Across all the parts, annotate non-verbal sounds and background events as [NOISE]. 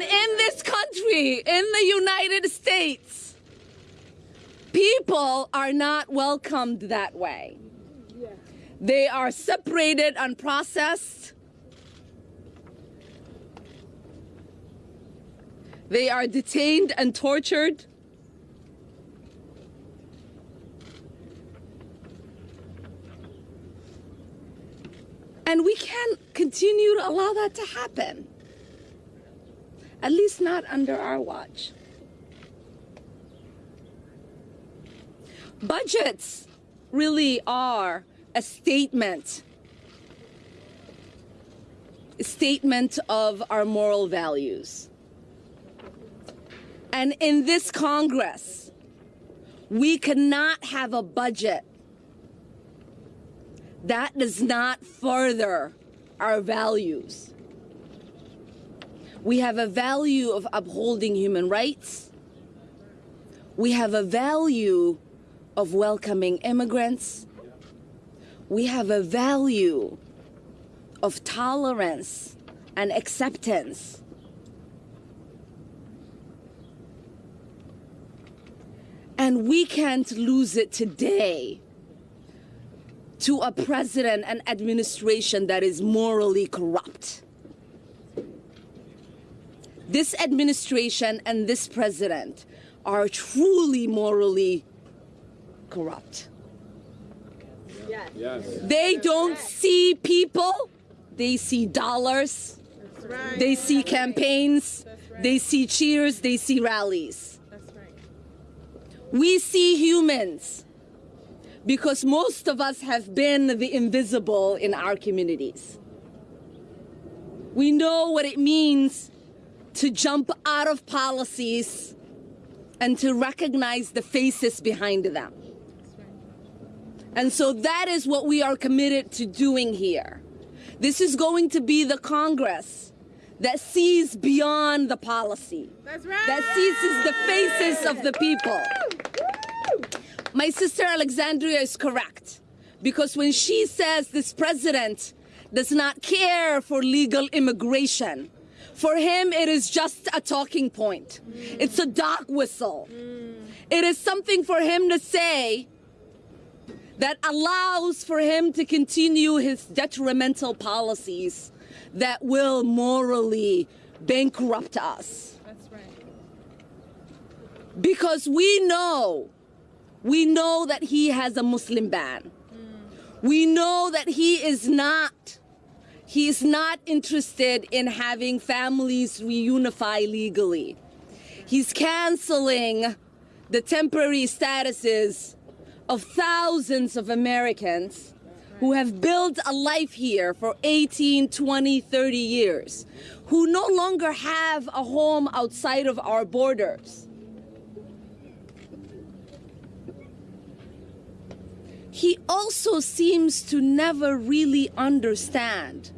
In this country, in the United States, people are not welcomed that way. They are separated and processed. They are detained and tortured. And we can't continue to allow that to happen. At least not under our watch. Budgets really are a statement a statement of our moral values. And in this Congress, we cannot have a budget that does not further our values. We have a value of upholding human rights. We have a value of welcoming immigrants. We have a value of tolerance and acceptance. And we can't lose it today to a president and administration that is morally corrupt. This administration and this president are truly morally corrupt. Yes. Yes. They don't see people, they see dollars, Right. they see campaigns, they see cheers, they see rallies. That's right. We see humans because most of us have been the invisible in our communities. We know what it means to jump out of policies and to recognize the faces behind them. And so that is what we are committed to doing here. This is going to be the Congress that sees beyond the policy, That's right. that sees the faces of the people. My sister Alexandria is correct because when she says this president does not care for legal immigration, for him it is just a talking point. It's a dog whistle. It is something for him to say that allows for him to continue his detrimental policies that will morally bankrupt us. That's right. Because we know, we know that he has a Muslim ban. We know that he is not, he is not interested in having families reunify legally. He's canceling the temporary statuses of thousands of Americans who have built a life here for 18, 20, 30 years, who no longer have a home outside of our borders. He also seems to never really understand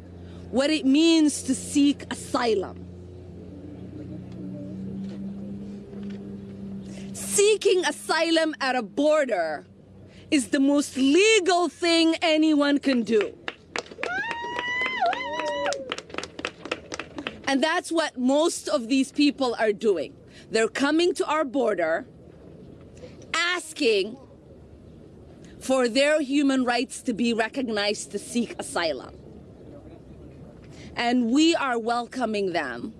what it means to seek asylum. Seeking asylum at a border is the most legal thing anyone can do. And that's what most of these people are doing. They're coming to our border asking for their human rights to be recognized to seek asylum. And we are welcoming them.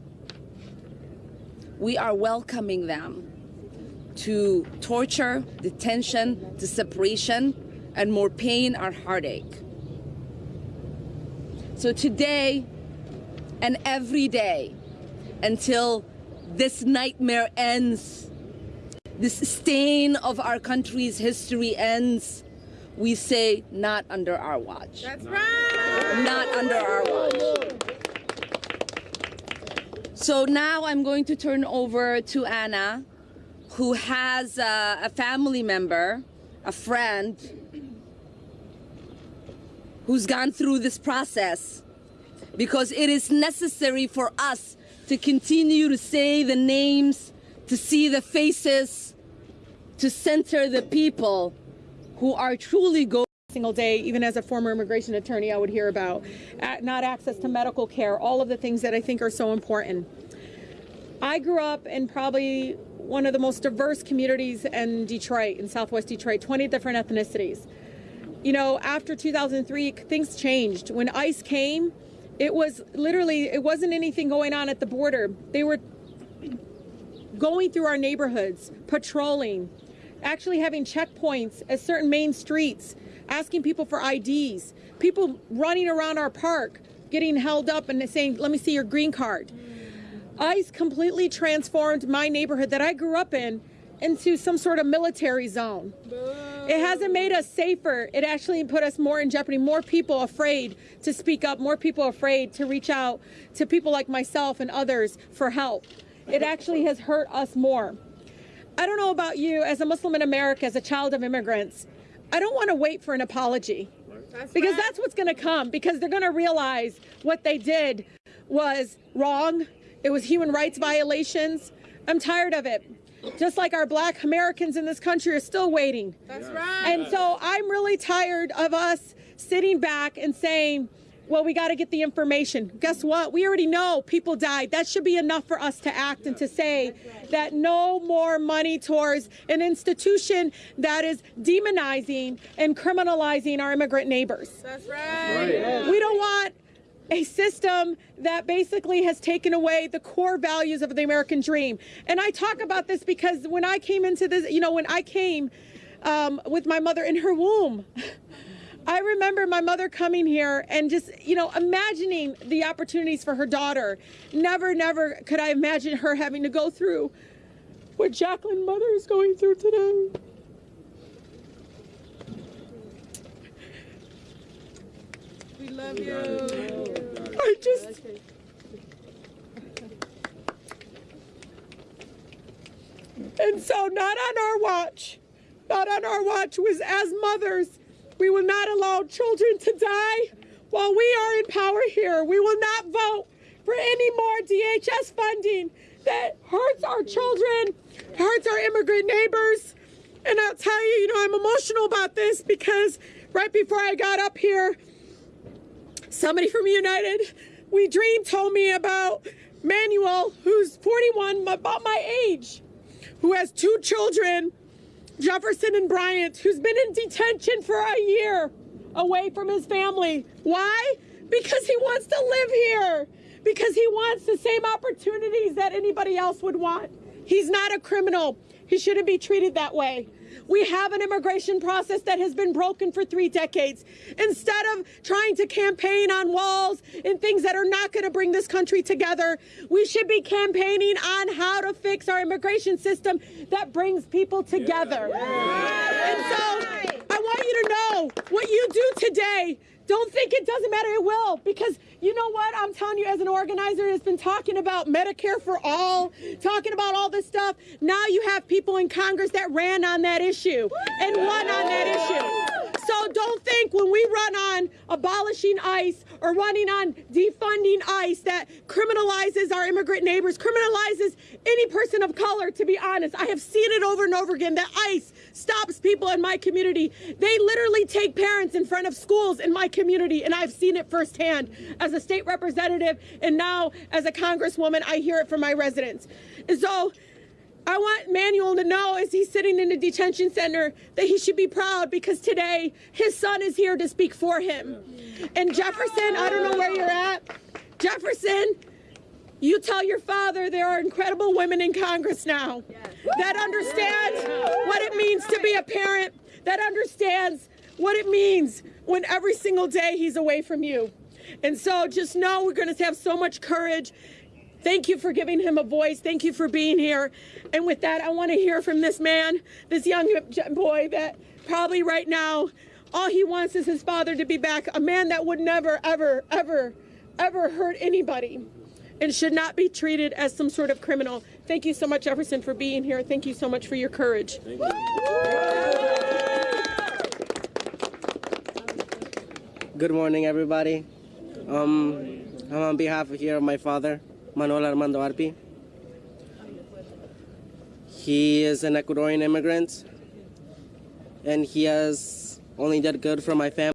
We are welcoming them to torture, detention, to separation, and more pain or heartache. So today and every day until this nightmare ends, this stain of our country's history ends, we say not under our watch. That's right. Not under our watch. So now I'm going to turn over to Anna, who has uh, a family member, a friend, who's gone through this process. Because it is necessary for us to continue to say the names, to see the faces, to center the people who are truly going single day, even as a former immigration attorney, I would hear about not access to medical care, all of the things that I think are so important. I grew up in probably one of the most diverse communities in Detroit, in Southwest Detroit, 20 different ethnicities. You know, after 2003, things changed. When ICE came, it was literally, it wasn't anything going on at the border. They were going through our neighborhoods, patrolling, actually having checkpoints at certain main streets, asking people for IDs, people running around our park, getting held up and saying, let me see your green card. ICE completely transformed my neighborhood that I grew up in into some sort of military zone. It hasn't made us safer. It actually put us more in jeopardy. More people afraid to speak up, more people afraid to reach out to people like myself and others for help. It actually has hurt us more. I don't know about you, as a Muslim in America, as a child of immigrants, I don't want to wait for an apology. That's Because right. that's what's going to come, because they're going to realize what they did was wrong. It was human rights violations. I'm tired of it. Just like our black Americans in this country are still waiting. That's right. And so I'm really tired of us sitting back and saying, well, we got to get the information. Guess what? We already know people died. That should be enough for us to act and to say that no more money towards an institution that is demonizing and criminalizing our immigrant neighbors. That's right. We don't want a system that basically has taken away the core values of the American dream. And I talk about this because when I came into this, you know, when I came um, with my mother in her womb, [LAUGHS] I remember my mother coming here and just, you know, imagining the opportunities for her daughter. Never, never could I imagine her having to go through what Jakelin mother is going through today. We love you. I just. And so, not on our watch, not on our watch, was as mothers, we will not allow children to die while we are in power here. We will not vote for any more DHS funding that hurts our children, hurts our immigrant neighbors. And I'll tell you, you know, I'm emotional about this because right before I got up here, somebody from United We Dream told me about Manuel, who's 41, about my age, who has two children, Jefferson and Bryant, who's been in detention for a year away from his family. Why? Because he wants to live here, because he wants the same opportunities that anybody else would want. He's not a criminal. He shouldn't be treated that way. We have an immigration process that has been broken for three decades. Instead of trying to campaign on walls and things that are not going to bring this country together, we should be campaigning on how to fix our immigration system that brings people together. And so I want you to know what you do today. Don't think it doesn't matter. It will. Because you know what? I'm telling you, as an organizer that's been talking about Medicare for all, talking about all this stuff, now you have people in Congress that ran on that issue and won on that issue. So don't think when we run on abolishing ICE or running on defunding ICE that criminalizes our immigrant neighbors, criminalizes any person of color, to be honest. I have seen it over and over again that ICE stops people in my community. They literally take parents in front of schools in my community, and I've seen it firsthand as a state representative and now as a congresswoman. I hear it from my residents. And so I want Manuel to know as he's sitting in the detention center that he should be proud because today his son is here to speak for him. And Jefferson, I don't know where you're at. Jefferson, you tell your father there are incredible women in Congress now that understand what it means a parent, that understands what it means when every single day he's away from you. And so just know we're going to have so much courage. Thank you for giving him a voice. Thank you for being here. And with that, I want to hear from this man, this young boy that probably right now, all he wants is his father to be back. A man that would never, ever, ever, ever hurt anybody and should not be treated as some sort of criminal. Thank you so much, Jefferson, for being here. Thank you so much for your courage. Good morning, everybody. Um, I'm on behalf of here of my father, Manuel Armando Arpi. He is an Ecuadorian immigrant, and he has only did good for my family.